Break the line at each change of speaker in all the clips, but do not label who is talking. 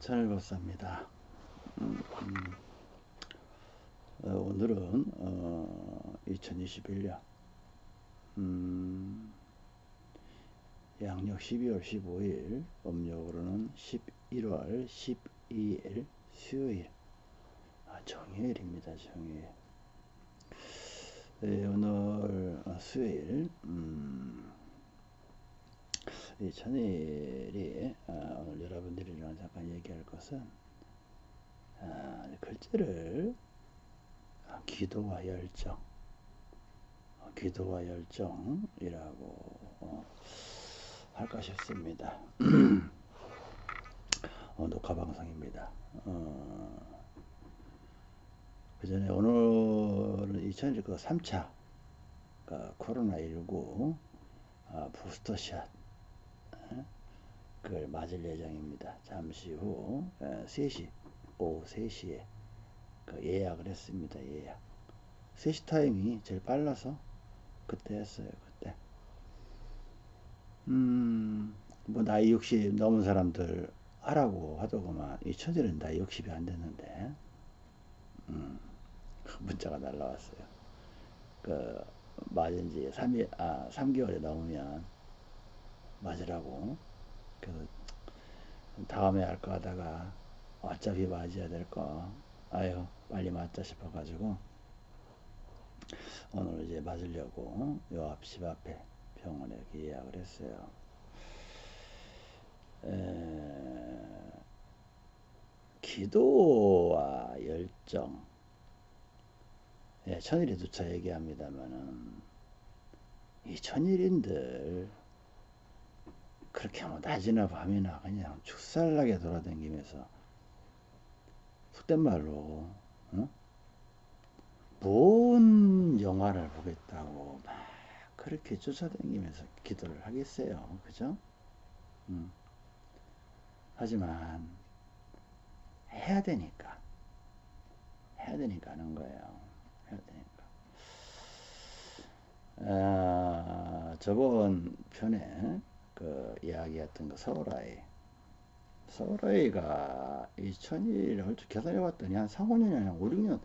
천일법사입니다. 음, 음. 어, 오늘은 어, 2021년 음, 양력 12월 15일 음력으로는 11월 12일 수요일 아, 정요일입니다. 정요일 네, 오늘 어, 수요일 음, 이 천일이 어, 오늘 여러분들이랑 잠깐 얘기할 것은 아, 글자를 아, 기도와 열정 어, 기도와 열정이라고 어, 할까 싶습니다. 어, 녹화 방송입니다. 어, 그 전에 오늘은 2021 3차 그 코로나19 아, 부스터샷 그걸 맞을 예정입니다. 잠시 후 3시, 어, 오후 3시에 그 예약을 했습니다. 예약. 3시 타임이 제일 빨라서 그때 했어요. 그때. 음, 뭐 나이 60 넘은 사람들 하라고 하더구만. 이 천일은 나이 60이 안 됐는데. 음, 문자가 날라왔어요. 그, 맞은 지 3일, 아, 3개월이 넘으면 맞으라고. 다음에 할까 하다가 어차피 맞아야 될 거. 아유, 빨리 맞자 싶어가지고 오늘 이제 맞으려고 요 앞 집 앞에 병원에 예약을 했어요. 에, 기도와 열정. 예, 천일이 두차 얘기합니다만은 이 천일인들 그렇게 뭐 낮이나 밤이나 그냥 축살나게 돌아다니면서 속된 말로 어? 뭔 영화를 보겠다고 막 그렇게 쫓아다니면서 기도를 하겠어요. 그죠? 음. 하지만 해야 되니까. 해야 되니까 하는 거예요. 해야 되니까. 아, 저번 편에 그 이야기했던 그 서울아이 서울아이가 2000일 얼추 계산해 봤더니 한 4, 5년이 아니라 5, 6년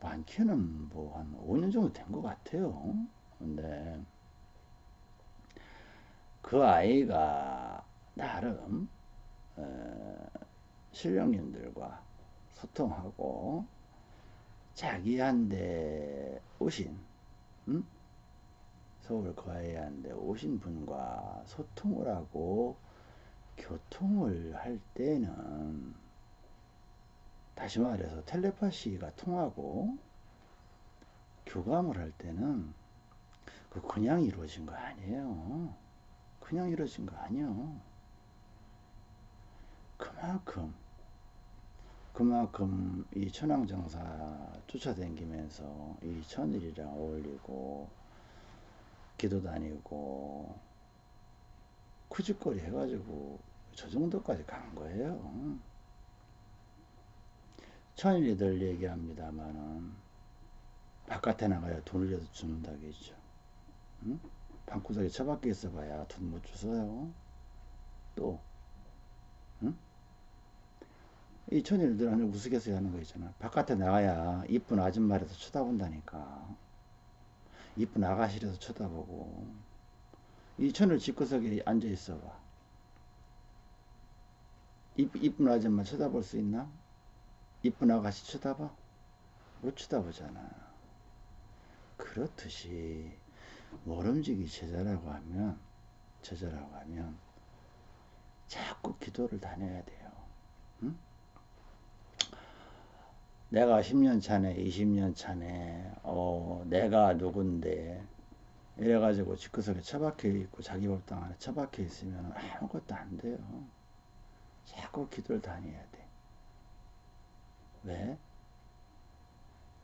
많게는 뭐 한 5년 정도 된 것 같아요 근데 그 아이가 나름 어, 신령님들과 소통하고 자기한테 오신 음? 서울 거해안데 오신 분과 소통을 하고 교통을 할 때는 다시 말해서 텔레파시가 통하고 교감을 할 때는 그 그냥 이루어진 거 아니에요. 그냥 이루어진 거 아니에요. 그만큼 그만큼 이 천황정사 쫓아다니면서 이 천일이랑 어울리고 기도 다니고 쿠짓거리 해가지고 저 정도까지 간 거예요. 천일이들 얘기합니다만은 바깥에 나가야 돈을 주는다겠죠. 응? 방구석에 처박혀 있어봐야 돈 못 주어요. 또, 응? 이 천일들은 우스갯소리 하는 거 있잖아. 바깥에 나가야 이쁜 아줌마라도 쳐다본다니까. 이쁜 아가씨라서 쳐다보고 이 천을 집구석에 앉아 있어 봐. 이쁜 아줌마 쳐다볼 수 있나? 이쁜 아가씨 쳐다봐? 못 쳐다보잖아. 그렇듯이 모름지기 제자라고 하면 제자라고 하면 자꾸 기도를 다녀야 돼요. 응? 내가 10년 차네, 20년 차네, 어, 내가 누군데, 이래가지고 집구석에 처박혀 있고 자기 법당 안에 처박혀 있으면 아무것도 안 돼요. 자꾸 기도를 다녀야 돼. 왜?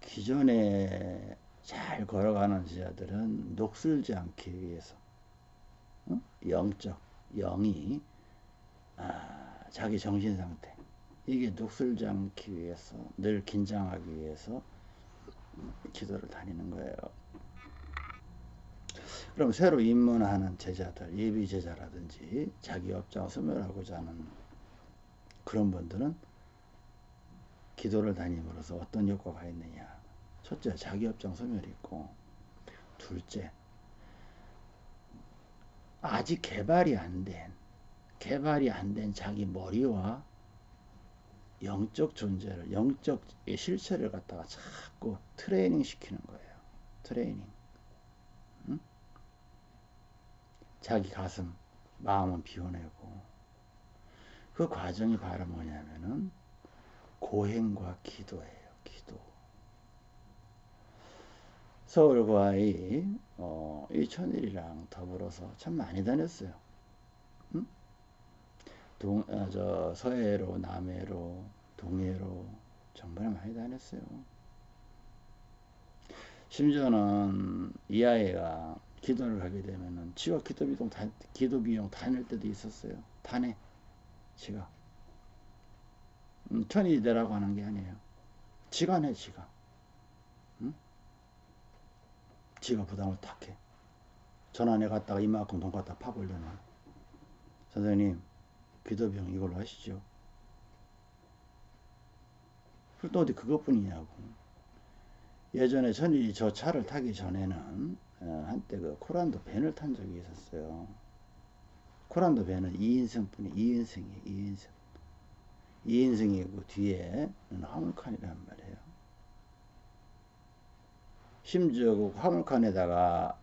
기존에 잘 걸어가는 지자들은 녹슬지 않기 위해서 어? 영적 영이 아, 자기 정신 상태 이게 녹슬지 않기 위해서 늘 긴장하기 위해서 기도를 다니는 거예요. 그럼 새로 입문하는 제자들, 예비 제자라든지 자기 업장 소멸하고자 하는 그런 분들은 기도를 다님으로써 어떤 효과가 있느냐. 첫째, 자기 업장 소멸이 있고, 둘째, 아직 개발이 안 된, 개발이 안 된 자기 머리와 영적 존재를, 영적 실체를 갖다가 자꾸 트레이닝 시키는 거예요. 트레이닝. 응? 자기 가슴, 마음은 비워내고. 그 과정이 바로 뭐냐면은 고행과 기도예요. 기도. 서울과의 어, 이 천일이랑 더불어서 참 많이 다녔어요. 응? 동, 아, 저 서해로, 남해로, 동해로 정말 많이 다녔어요. 심지어는 이 아이가 기도를 하게 되면은 지가 기도 비용 다, 기도 비용 다닐 때도 있었어요. 다네. 지가. 음, 천이 되라고 하는 게 아니에요. 지가 내, 지가. 응? 지가 부담을 탁 해. 전환에 갔다가 이만큼 돈 갖다 파보려면. 선생님, 기도병 이걸로 하시죠. 또 어디 그것뿐이냐고. 예전에 천일이 저 차를 타기 전에는 어, 한때 그 코란도 밴을 탄 적이 있었어요. 코란도 밴은 2인승 뿐이 2인승이에요. 2인승. 2인승이고 뒤에 화물칸이란 말이에요. 심지어 그 화물칸에다가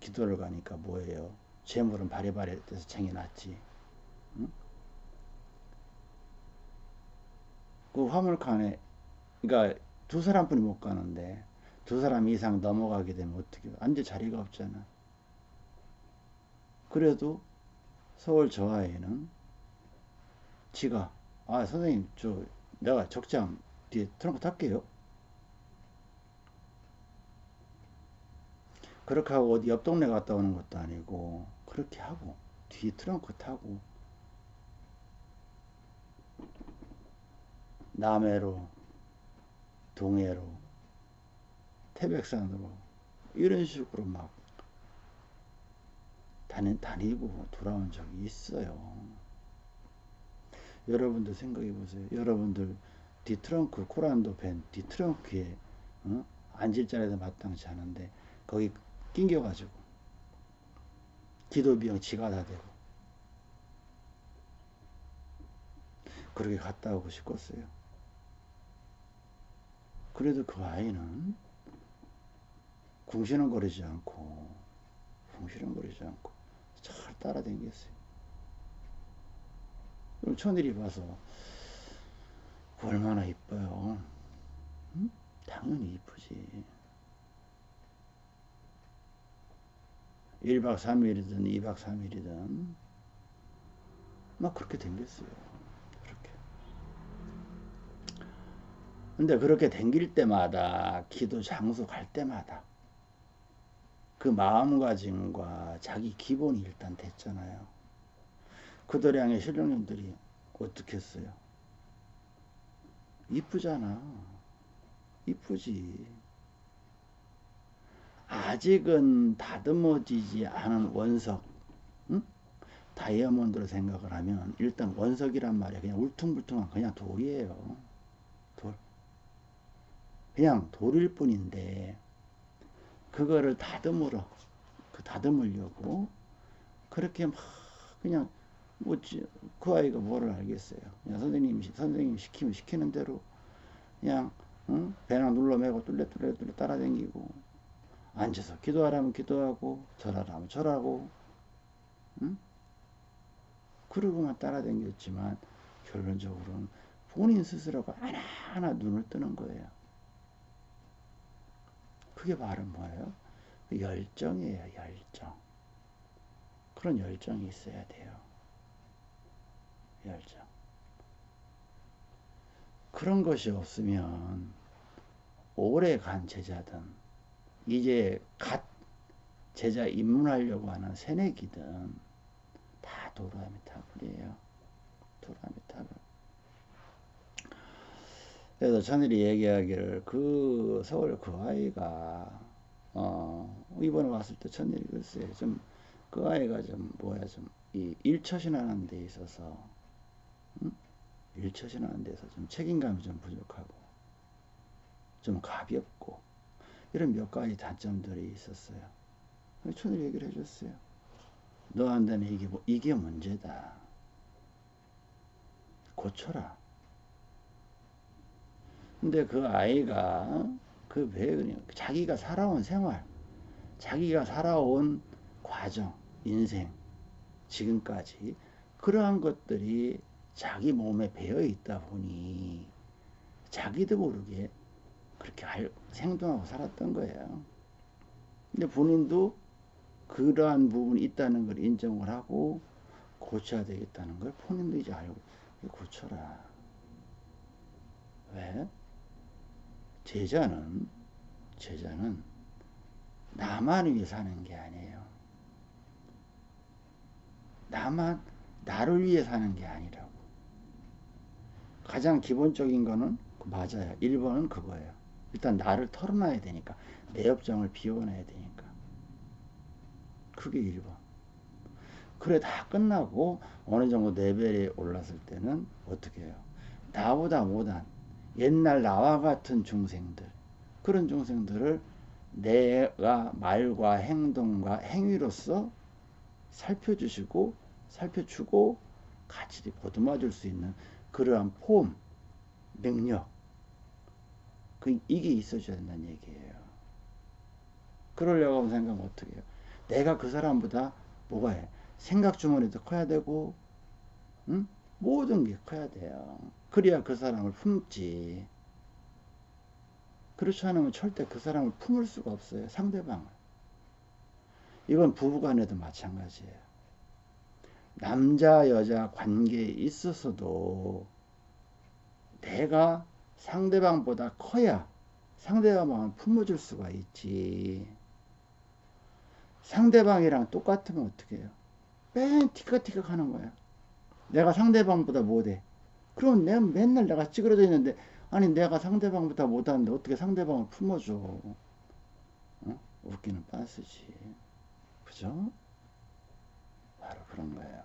기도를 가니까 뭐예요? 재물은 바리바리 돼서 쟁여놨지. 응? 그 화물칸에 그러니까 두 사람뿐이 못 가는데 두 사람 이상 넘어가게 되면 어떻게 앉을 자리가 없잖아. 그래도 서울 저 아이는 지가 아 선생님 저 내가 적장 뒤에 트렁크 탈게요. 그렇게 하고 어디 옆 동네 갔다 오는 것도 아니고 그렇게 하고 뒤에 트렁크 타고 남해로 동해로 태백산으로 이런 식으로 막 다니, 다니고 돌아온 적이 있어요. 여러분들 생각해 보세요. 여러분들 뒤트렁크 코란도 밴 뒤트렁크에 어? 앉을 자리도 마땅치 않은데 거기 낑겨가지고 기도 비용 지가 다 되고 그렇게 갔다 오고 싶었어요. 그래도 그 아이는 궁시렁거리지 않고 궁시렁거리지 않고 잘 따라다녔어요. 그럼 천일이 봐서 얼마나 이뻐요. 응? 당연히 이쁘지. 1박 3일이든 2박 3일이든 막 그렇게 댕겼어요. 그렇게. 근데 그렇게 댕길 때마다 기도 장소 갈 때마다 그 마음가짐과 자기 기본이 일단 됐잖아요. 향해 신령님들이 어떻게 했어요? 이쁘잖아. 이쁘지. 아직은 다듬어지지 않은 원석, 응? 다이아몬드로 생각을 하면 일단 원석이란 말이야. 그냥 울퉁불퉁한 그냥 돌이에요. 돌. 그냥 돌일 뿐인데 그거를 다듬으러 그 다듬으려고 그렇게 막 그냥 뭐그 아이가 뭐를 알겠어요. 그냥 선생님 선생님 시키면 시키는 대로 그냥 응? 배낭 눌러매고 뚫레뚫레 뚫레 따라다니고 앉아서 기도하라면 기도하고 절하라면 절하고 응? 그러고만 따라다녔지만 결론적으로는 본인 스스로가 하나하나 눈을 뜨는 거예요. 그게 바로 뭐예요? 열정이에요, 열정. 그런 열정이 있어야 돼요. 열정. 그런 것이 없으면 오래 간 제자든 이제 갓 제자 입문하려고 하는 새내기든 다 도라미타불이에요. 도라미타불. 그래서 천일이 얘기하기를 그 서울 그 아이가 어 이번에 왔을 때 천일이 글쎄 좀 그 아이가 좀 뭐야 좀 이 일처신하는 데 있어서 음? 일처신하는 데서 좀 책임감이 좀 부족하고 좀 가볍고 이런 몇 가지 단점들이 있었어요. 천일이 얘기를 해줬어요. 너한테는 이게 뭐, 이게 문제다. 고쳐라. 근데 그 아이가 그왜 그냥 자기가 살아온 생활, 자기가 살아온 과정, 인생, 지금까지 그러한 것들이 자기 몸에 배어 있다 보니 자기도 모르게 그렇게 생동하고 살았던 거예요. 근데 본인도 그러한 부분이 있다는 걸 인정을 하고 고쳐야 되겠다는 걸 본인도 이제 알고 고쳐라. 왜? 제자는 제자는 나만 위해 사는 게 아니에요. 나만 나를 위해 사는 게 아니라고. 가장 기본적인 거는 맞아요. 1번은 그거예요. 일단 나를 털어놔야 되니까. 내 업장을 비워놔야 되니까. 그게 1번. 그래 다 끝나고 어느 정도 레벨에 올랐을 때는 어떻게 해요? 나보다 못한 옛날 나와 같은 중생들 그런 중생들을 내가 말과 행동과 행위로서 살펴주시고 살펴주고 같이 보듬어 줄 수 있는 그러한 폼, 능력 그 이게 있어줘야 된다는 얘기예요. 그러려고 생각하면 어떻게 해요? 내가 그 사람보다 뭐가 해? 생각 주머니도 커야 되고 응? 모든 게 커야 돼요. 그래야 그 사람을 품지. 그렇지 않으면 절대 그 사람을 품을 수가 없어요. 상대방을. 이건 부부간에도 마찬가지예요. 남자 여자 관계에 있어서도 내가 상대방보다 커야 상대방을 품어줄 수가 있지. 상대방이랑 똑같으면 어떻게 해요? 맨 티격티격 하는 거야. 내가 상대방보다 못해. 그럼 내가 맨날 내가 찌그러져 있는데 아니 내가 상대방보다 못하는데 어떻게 상대방을 품어줘. 어? 웃기는 빤스지. 그죠? 바로 그런 거예요.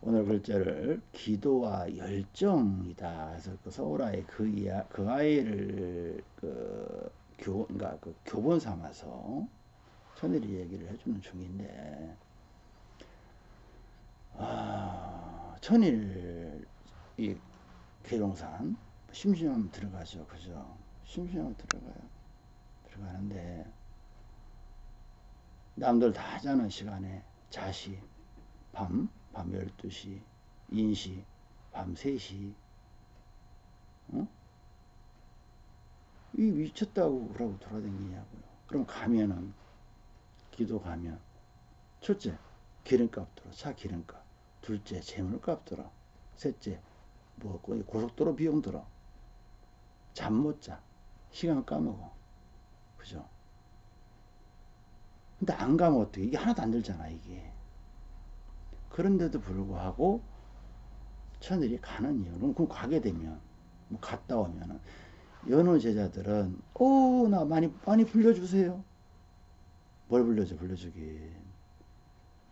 오늘 글자를 기도와 열정이다. 그래서 그 서울아이 그, 이야, 그 아이를 그 교, 그러니까 그 교본 삼아서 천일이 얘기를 해주는 중인데, 아, 천일, 이 계룡산, 심심하면 들어가죠. 그죠? 심심하면 들어가요. 들어가는데, 남들 다 하자는 시간에 자시, 밤, 밤 12시, 인시, 밤 3시, 어? 이 미쳤다고 그러고 돌아다니냐고요. 그럼 가면은 기도 가면 첫째 기름값 들어 차 기름값 둘째 재물값 들어 셋째 뭐 고속도로 비용 들어. 잠 못 자. 시간 까먹어. 그죠? 근데 안 가면 어떻게 이게 하나도 안 들잖아 이게. 그런데도 불구하고 천일이 가는 이유는 그럼 가게 되면 뭐 갔다 오면은 연호 제자들은 오나 어, 많이 많이 불려주세요. 뭘 불려줘 불려주긴.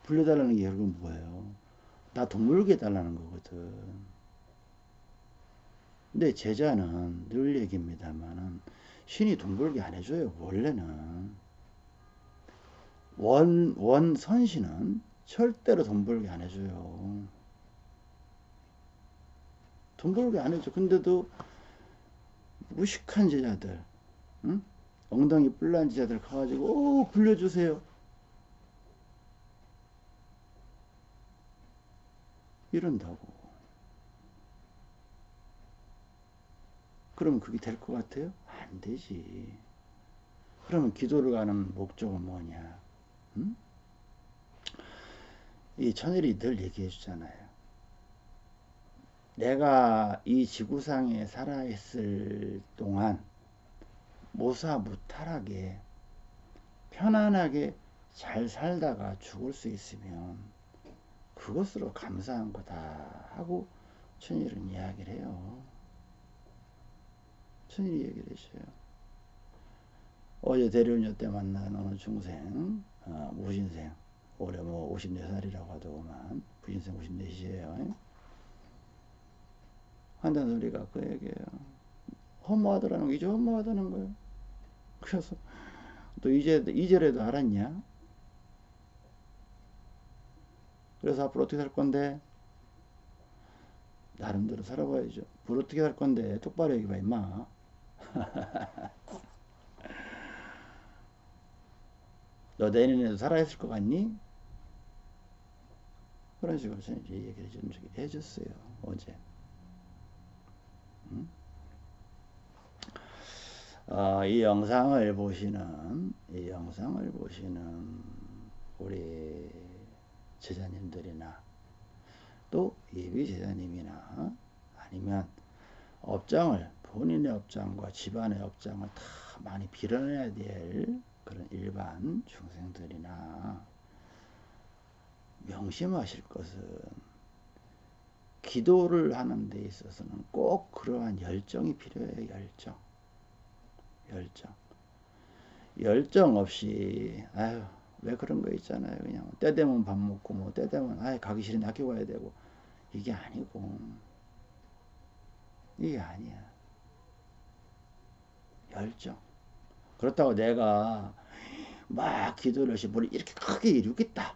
불려달라는 게 결국은 뭐예요? 나 동물게 해달라는 거거든. 근데 제자는 늘 얘기입니다만은 신이 동물게 안 해줘요. 원래는 원, 원 선신은 절대로 돈 벌게 안 해줘요. 돈 벌게 안 해줘. 근데도 무식한 제자들, 응? 엉덩이 뿔난 제자들 가가지고, 오, 굴려주세요. 이런다고. 그러면 그게 될 것 같아요? 안 되지. 그러면 기도를 가는 목적은 뭐냐? 응? 이 천일이 늘 얘기해 주잖아요. 내가 이 지구상에 살아있을 동안 모사무탈하게 편안하게 잘 살다가 죽을 수 있으면 그것으로 감사한 거다 하고 천일은 이야기를 해요. 천일이 얘기를 해줘요. 어제 대련녀 때 만난 어느 중생, 어, 무신생, 올해 뭐 54살이라고 하더구만, 부신생 54시에요. 한다는 소리가 그 얘기예요. 허무하더라는 거 이제 허무하다는 거예요. 그래서 또 이제 이제라도 알았냐? 그래서 앞으로 어떻게 살 건데? 나름대로 살아봐야죠. 뭘 어떻게 살 건데? 똑바로 얘기해봐, 임마. 너 내년에도 살아있을 것 같니? 그런 식으로 저는 이제 얘기를 좀 해줬어요. 어제. 음? 어, 이 영상을 보시는, 이 영상을 보시는 우리 제자님들이나 또 예비 제자님이나 아니면 업장을 본인의 업장과 집안의 업장을 다 많이 빌어내야 될 그런 일반 중생들이나 명심하실 것은 기도를 하는 데 있어서는 꼭 그러한 열정이 필요해요. 열정. 열정. 열정 없이 아유 왜 그런 거 있잖아요. 그냥 때 되면 밥 먹고 뭐 때 되면 아 가기 싫은 학교 가야 되고 이게 아니고 이게 아니야. 열정. 그렇다고 내가 막 기도를 해서 뭘 이렇게 크게 이루겠다.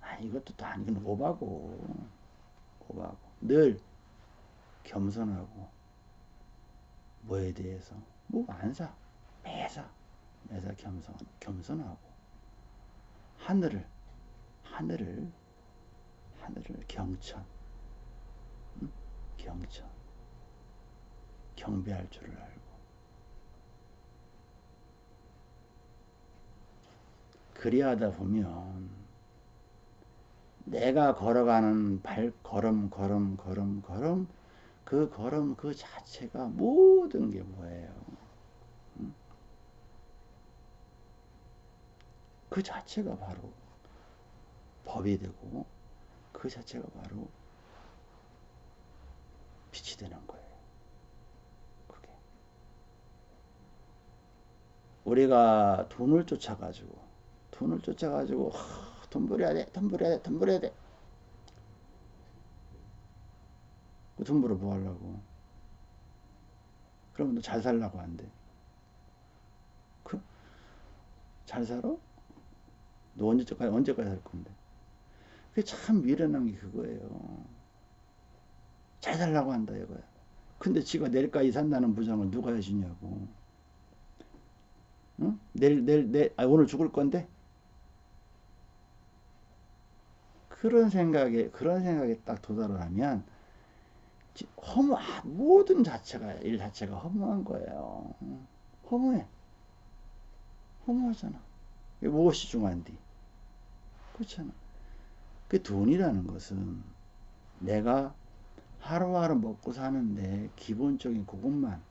아 이것도 또 아니긴 오바고 오바고 늘 겸손하고 뭐에 대해서 뭐 안사 매사 매사 겸손 겸손하고 하늘을 하늘을 하늘을 경천 응? 경천 경배할 줄을 알고 그리하다 보면 내가 걸어가는 발 걸음 걸음 걸음 걸음 그 걸음 그 자체가 모든 게 뭐예요? 그 자체가 바로 법이 되고 그 자체가 바로 빛이 되는 거예요. 그게 우리가 돈을 쫓아가지고 돈을 쫓아가지고 돈 벌어야 돼, 돈 벌어야 돼, 돈 벌어야 돼. 그 돈 벌어 뭐 하려고? 그러면 너 잘 살라고 한대. 그, 잘 살아? 너 언제까지, 언제까지 살 건데? 그게 참 미련한 게 그거예요. 잘 살라고 한다 이거야. 근데 지가 내일까지 산다는 부장을 누가 해주냐고. 응? 내일, 내일, 내일, 아, 오늘 죽을 건데? 그런 생각에, 그런 생각에 딱 도달을 하면, 허무, 아, 모든 자체가, 일 자체가 허무한 거예요. 허무해. 허무하잖아. 무엇이 중요한디? 그렇잖아. 그 돈이라는 것은 내가 하루하루 먹고 사는데 기본적인 그것만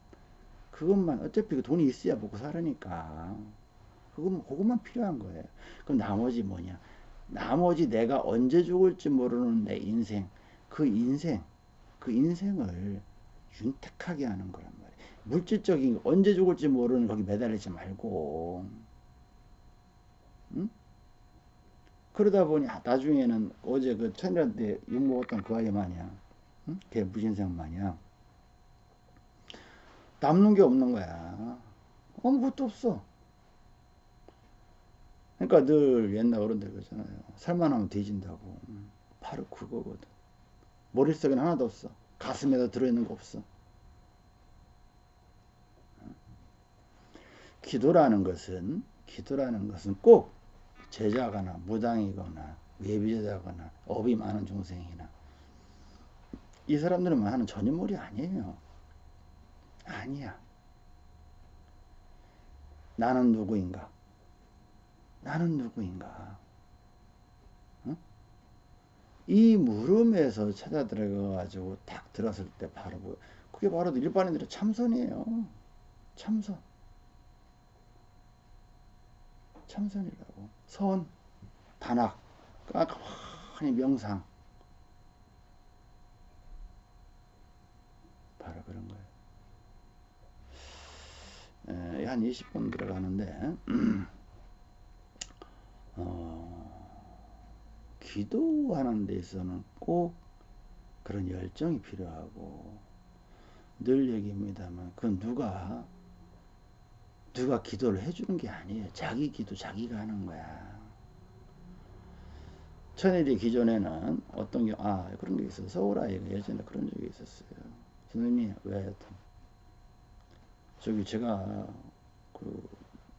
그것만 어차피 그 돈이 있어야 먹고 살으니까 그것만 그것만 필요한 거예요. 그럼 나머지 뭐냐? 나머지 내가 언제 죽을지 모르는 내 인생 그 인생 그 인생을 윤택하게 하는 거란 말이에요. 물질적인 언제 죽을지 모르는 거기 매달리지 말고 응? 그러다 보니 아, 나중에는 어제 그 천일한테 욕 먹었던 그 아이 마냥 응? 걔 무신생 마냥. 남는 게 없는 거야. 아무것도 없어. 그러니까 늘 옛날 어른들 그러잖아요. 살만 하면 뒤진다고. 바로 그거거든. 머릿속에는 하나도 없어. 가슴에도 들어있는 거 없어. 기도라는 것은 기도라는 것은 꼭 제자거나 무당이거나 외비제자거나 업이 많은 중생이나 이 사람들은 하는 전인물이 아니에요. 아니야. 나는 누구인가? 나는 누구인가? 응? 이 물음에서 찾아 들어가가지고 딱 들었을 때 바로 뭐 그게 바로 일반인들의 참선이에요. 참선. 참선이라고. 선, 단학, 가만히 명상. 바로 그런 거예요. 에, 한 20분 들어가는데, 어, 기도하는 데 있어서는 꼭 그런 열정이 필요하고, 늘 얘기입니다만 그건 누가 누가 기도를 해주는 게 아니에요. 자기 기도 자기가 하는 거야. 천일이 기존에는 어떤 게, 아, 그런 게 있어요. 서울 아이가 예전에 그런 적이 있었어요. 선생님, 왜, 저기 제가 그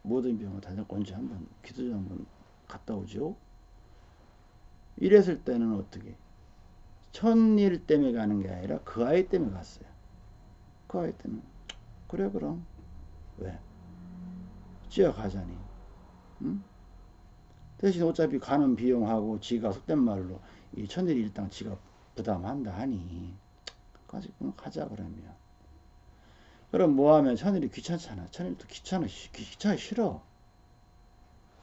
모든 병원 다녔고 언제 한번 기도 좀 한번 갔다 오죠? 이랬을 때는 어떻게? 천일 때문에 가는 게 아니라 그 아이 때문에 갔어요. 그 아이 때문에. 그래, 그럼. 왜? 뛰어가자니. 응? 대신 어차피 가는 비용하고 지가 속된 말로 이 천일 일당 지가 부담한다 하니 까지 가자 그러면. 그럼 뭐하면 천일이 귀찮잖아. 천일도 귀찮아. 귀찮아. 싫어.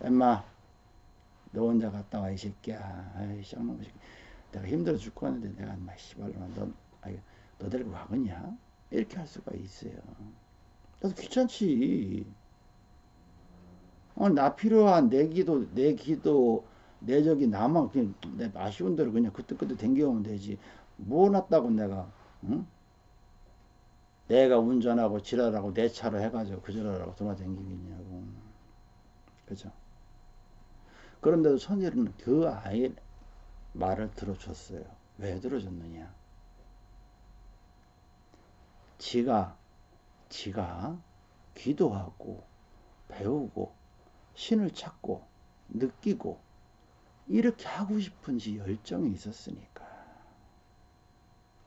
엠마 너 혼자 갔다 와 이 새끼야. 아이 쌍놈 새끼. 내가 힘들어 죽고 하는데 내가 마 씨발로 너, 아이, 너 데리고 가겠냐? 이렇게 할 수가 있어요. 나도 귀찮지 어, 나 필요한 내 기도, 내 기도, 내 적이 나만 그냥 내 아쉬운 대로 그냥 그때그때 댕겨오면 되지. 뭐 놨다고 내가, 응? 내가 운전하고 지랄하고 내 차로 해가지고 그저러라고 돌아다니겠냐고. 그죠? 그런데도 선일은 그 아이 말을 들어줬어요. 왜 들어줬느냐? 지가, 지가 기도하고 배우고 신을 찾고 느끼고 이렇게 하고 싶은 지 열정이 있었으니까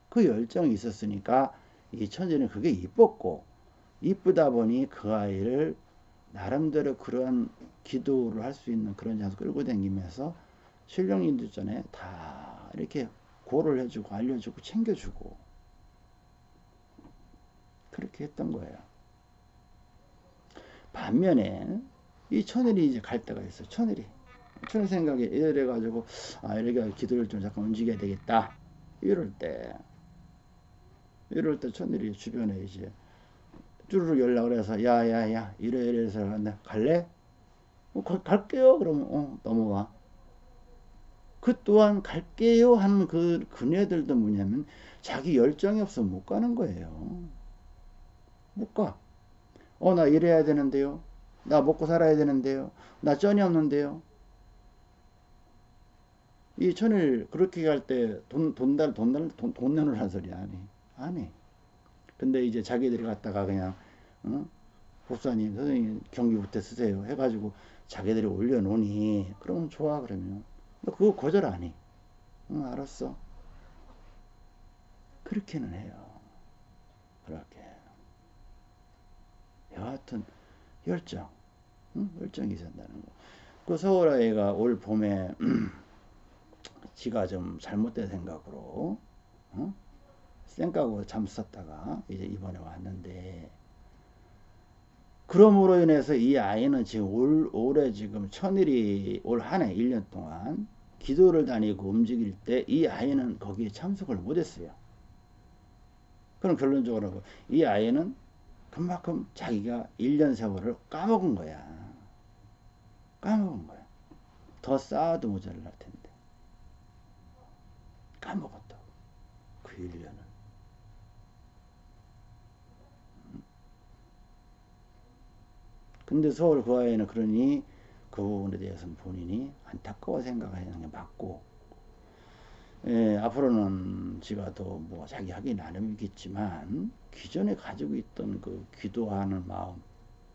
그 열정이 있었으니까 이 천재는 그게 이뻤고 이쁘다 보니 그 아이를 나름대로 그런 기도를 할 수 있는 그런 장소 끌고 다니면서 신령님들 전에 다 이렇게 고를 해주고 알려주고 챙겨주고 그렇게 했던 거예요. 반면에 이 천일이 이제 갈 때가 있어요. 천일이. 천일 생각에 이래가지고, 아, 이렇게 기도를 좀 잠깐 움직여야 되겠다. 이럴 때, 이럴 때 천일이 주변에 이제 쭈르륵 연락을 해서, 야, 야, 야, 이래, 이래 해서 갈래? 어, 가, 갈게요. 그러면, 어, 넘어가. 그 또한 갈게요 하는 그 그녀들도 뭐냐면 자기 열정이 없으면 못 가는 거예요. 못 가. 어, 나 이래야 되는데요. 나 먹고 살아야 되는데요. 나 쩐이 없는데요. 이 천을 그렇게 갈 때 돈, 돈 달, 돈 달, 돈, 돈 내놓으란 소리. 안 해. 근데 이제 자기들이 갔다가 그냥, 어? 복사님, 선생님 경기부터 쓰세요. 해가지고 자기들이 올려놓으니, 그러면 좋아, 그러면. 그거 거절 안 해. 응, 알았어. 그렇게는 해요. 그렇게. 여하튼, 열정. 응? 열정이 있었다는 거. 그 서울 아이가 올 봄에 지가 좀 잘못된 생각으로 어? 쌩까고 잠썼다가 이제 이번에 왔는데 그럼으로 인해서 이 아이는 지금 올, 올해 지금 천일이 올 한 해 1년 동안 기도를 다니고 움직일 때 이 아이는 거기에 참석을 못했어요. 그럼 결론적으로 이 아이는 그만큼 자기가 1년 세월을 까먹은 거야. 까먹은 거야. 더 쌓아도 모자랄 텐데. 까먹었다고. 그 1년을. 음. 근데 서울 그 아이는 그러니 그 부분에 대해서는 본인이 안타까워 생각하는 게 맞고 예, 앞으로는 지가 더 뭐 자기 하기 나름이겠지만 기존에 가지고 있던 그 기도하는 마음,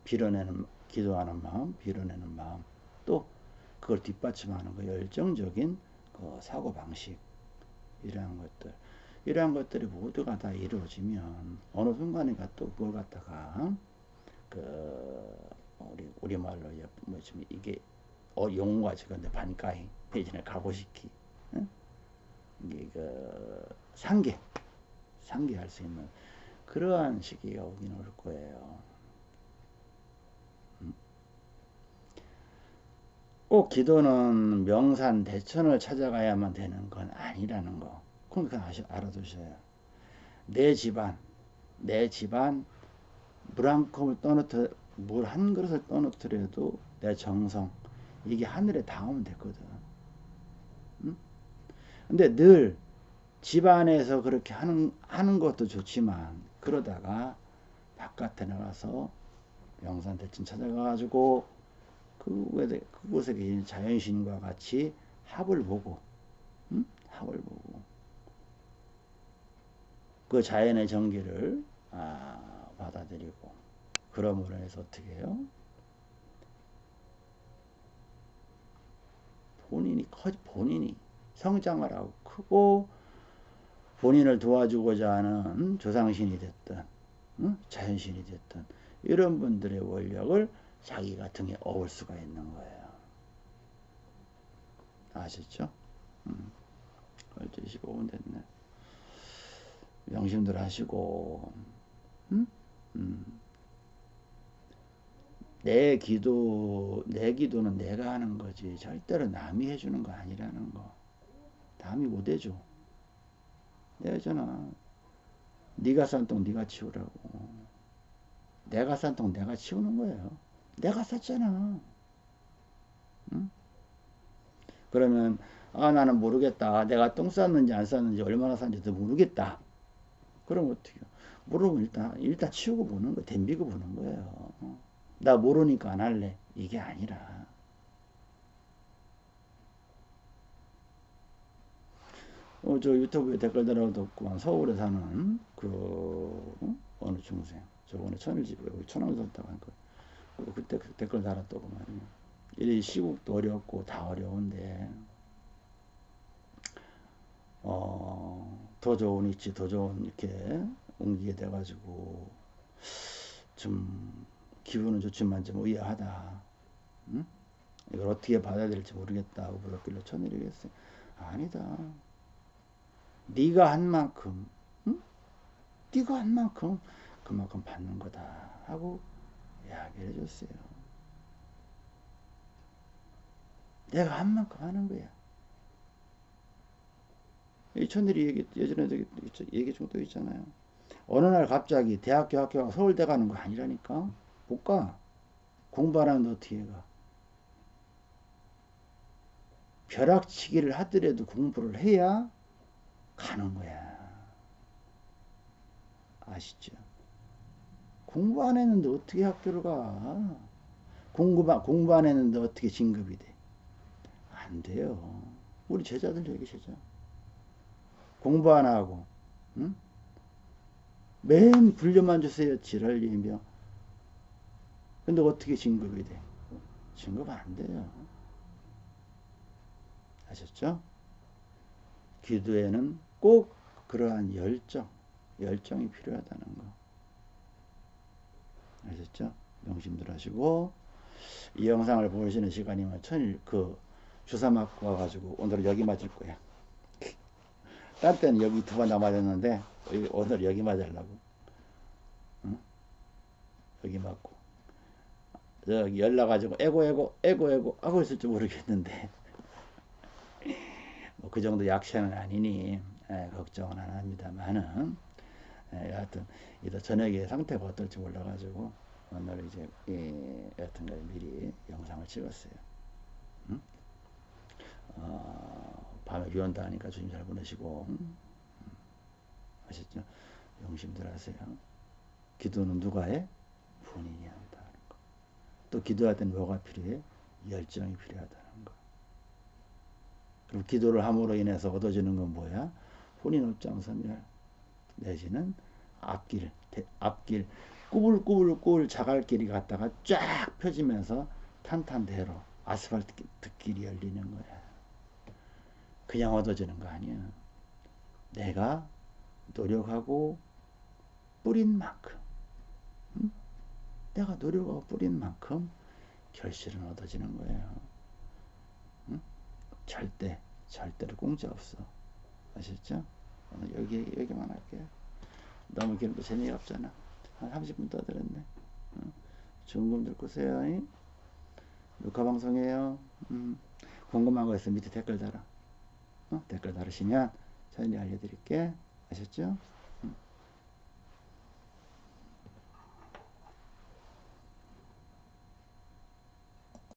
빌어내는 기도하는 마음, 빌어내는 마음, 또 그걸 뒷받침하는 그 열정적인 그 사고 방식 이러한 것들, 이러한 것들이 모두가 다 이루어지면 어느 순간에가 또 그걸 갖다가 그 우리 우리 말로 뭐지 이게 어 용어가 지금 반가이 대신에 가고시키 응? 이게 그 상계 상계할 수 있는 그러한 시기가 오긴 올 거예요. 꼭 기도는 명산 대천을 찾아가야만 되는 건 아니라는 거. 그건 알아두셔야. 내 집안, 내 집안 물 한 컵을 떠놓더 물한 그릇을 떠놓더라도 내 정성 이게 하늘에 닿으면 됐거든. 근데 늘 집안에서 그렇게 하는, 하는 것도 좋지만 그러다가 바깥에 나가서 영산 대천 찾아가가지고 그 그곳에 계신 자연신과 같이 합을 보고 응? 합을 보고 그 자연의 전기를 아, 받아들이고 그러므로 해서 어떻게 해요? 본인이 커 본인이 성장을 하고 크고 본인을 도와주고자 하는 조상신이 됐든 응? 자연신이 됐든 이런 분들의 원력을 자기가 등에 업을 수가 있는 거예요. 아셨죠? 음. 12시 15분 됐네. 명심들 하시고, 음? 음. 내 기도, 내 기도는 내가 하는 거지. 절대로 남이 해주는 거 아니라는 거. 남이 못 해줘. 내가 잖아 네가 산 똥 네가 치우라고. 내가 산 똥 내가 치우는 거예요. 내가 샀잖아. 응? 그러면 아 나는 모르겠다. 내가 똥 쌌는지 안 쌌는지 얼마나 쌌는지도 모르겠다. 그럼 어떻게? 모르면 일단 일단 치우고 보는 거, 댐비고 보는 거예요. 나 모르니까 안 할래. 이게 아니라. 어, 저 유튜브에 댓글 달아뒀구만. 서울에 사는 그 어느 중생. 저번에 천일집에 여기 천왕선 타고 한 거. 그때 그 댓글 달았더구만요. 이 시국도 어렵고 다 어려운데 어, 더 좋은 위치, 더 좋은 이렇게 옮기게 돼가지고 좀 기분은 좋지만 좀 의아하다. 응? 이걸 어떻게 받아야 될지 모르겠다 고 물었길래 천일이겠어요. 아니다. 네가 한 만큼, 응? 네가 한 만큼 그만큼 받는 거다 하고 이야기를 해줬어요. 내가 한 만큼 하는 거야. 이 천일이 얘기, 예전에도 얘기 좀또 있잖아요. 어느 날 갑자기 대학교 학교가 서울대 가는 거 아니라니까? 못 가. 공부 안 하면 어떻게 가? 벼락치기를 하더라도 공부를 해야 가는 거야. 아시죠? 공부 안 했는데 어떻게 학교를 가? 공부, 공부 안 했는데 어떻게 진급이 돼? 안 돼요. 우리 제자들 여기 제자. 공부 안 하고, 응? 맨 불려만 주세요. 지랄이며. 근데 어떻게 진급이 돼? 진급 안 돼요. 아셨죠? 기도에는 꼭 그러한 열정, 열정이 필요하다는 거. 아셨죠? 명심들 하시고, 이 영상을 보시는 시간이면 천일, 그, 주사 맞고 와가지고 오늘 여기 맞을 거야. 딴 때는 여기 두 번 다 맞았는데, 오늘 여기 맞으려고. 응? 여기 맞고. 저기 연락가지고, 에고, 에고, 에고, 에고, 하고 있을지 모르겠는데. 뭐 그 정도 약체는 아니니, 에, 걱정은 안 합니다만은, 예, 여하튼 이따 저녁에 상태가 어떨지 몰라가지고 오늘 이제 예, 여하튼 미리 영상을 찍었어요. 응? 어, 밤에 비 온다 하니까 주님 잘 보내시고 응? 아셨죠? 용심들 하세요. 기도는 누가 해? 본인이 한다는 거. 또 기도할 때는 뭐가 필요해? 열정이 필요하다는 거. 그리고 기도를 함으로 인해서 얻어지는 건 뭐야? 본인 업장선멸. 내지는 앞길, 앞길, 꾸불꾸불꾸불 자갈길이 갔다가 쫙 펴지면서 탄탄대로 아스팔트 길이 열리는 거야. 그냥 얻어지는 거 아니야. 내가 노력하고 뿌린 만큼, 응? 내가 노력하고 뿌린 만큼 결실은 얻어지는 거예요. 응? 절대, 절대로 공짜 없어. 아셨죠? 오늘 여기, 여기만 할게요. 너무 길고 재미가 없잖아. 한 30분 떠들었네. 어? 좋은 들 꾸세요. 잉? 녹화 방송이에요. 음. 궁금한 거 있으면 밑에 댓글 달아. 어? 댓글 달으시면 저희 알려드릴게. 아셨죠?